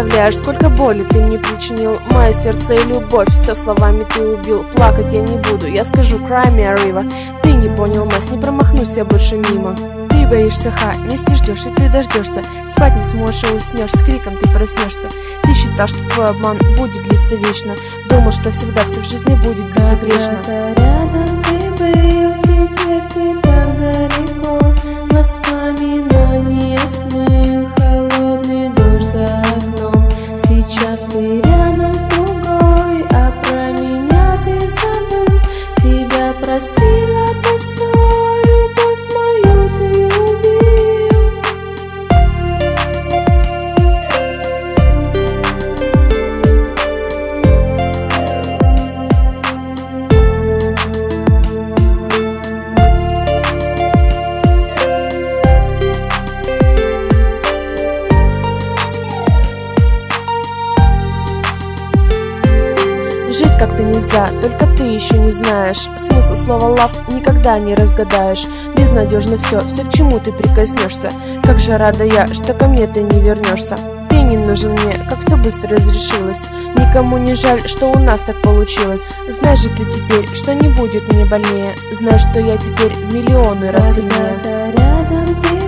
представляешь, сколько боли ты мне причинил. Мое сердце и любовь, все словами ты убил. Плакать я не буду, я скажу a river. Ты не понял, Мэс, не промахнусь я больше мимо. Ты боишься, ха, вместе ждешь и ты дождешься Спать не сможешь и уснешь, с криком ты проснешься Ты считал, что твой обман будет длиться вечно Думал, что всегда все в жизни будет безупречно. Когда-то рядом ты был, теперь ты Сейчас ты рядом с другой, а про меня ты забыл. Тебя просила Жить как-то нельзя, только ты еще не знаешь. Смысл слова love никогда не разгадаешь. Безнадежно все, все к чему ты прикоснешься Как же рада я, что ко мне ты не вернешься Ты не нужен мне, как все быстро разрешилось. Никому не жаль, что у нас так получилось. Знаешь же ты теперь, что не будет мне больнее. Знаешь, что я теперь миллионы раз сильнее рядом ты